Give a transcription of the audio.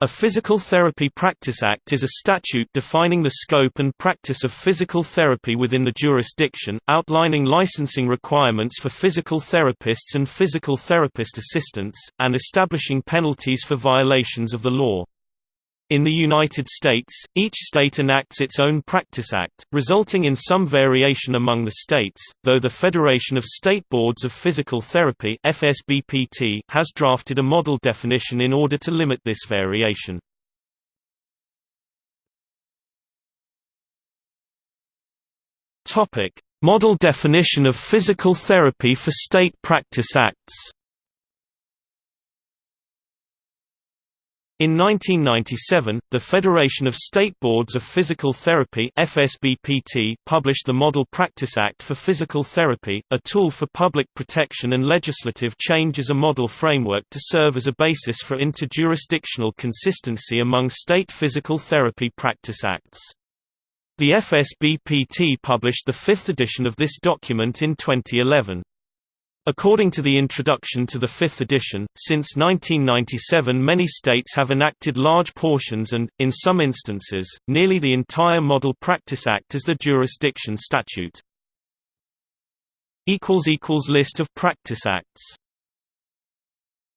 A Physical Therapy Practice Act is a statute defining the scope and practice of physical therapy within the jurisdiction, outlining licensing requirements for physical therapists and physical therapist assistants, and establishing penalties for violations of the law. In the United States, each state enacts its own Practice Act, resulting in some variation among the states, though the Federation of State Boards of Physical Therapy FSBPT has drafted a model definition in order to limit this variation. Model definition of physical therapy for state practice acts In 1997, the Federation of State Boards of Physical Therapy FSBPT published the Model Practice Act for Physical Therapy, a tool for public protection and legislative change as a model framework to serve as a basis for interjurisdictional consistency among state physical therapy practice acts. The FSBPT published the fifth edition of this document in 2011. According to the introduction to the fifth edition, since 1997 many states have enacted large portions and, in some instances, nearly the entire Model Practice Act as the jurisdiction statute. List of practice acts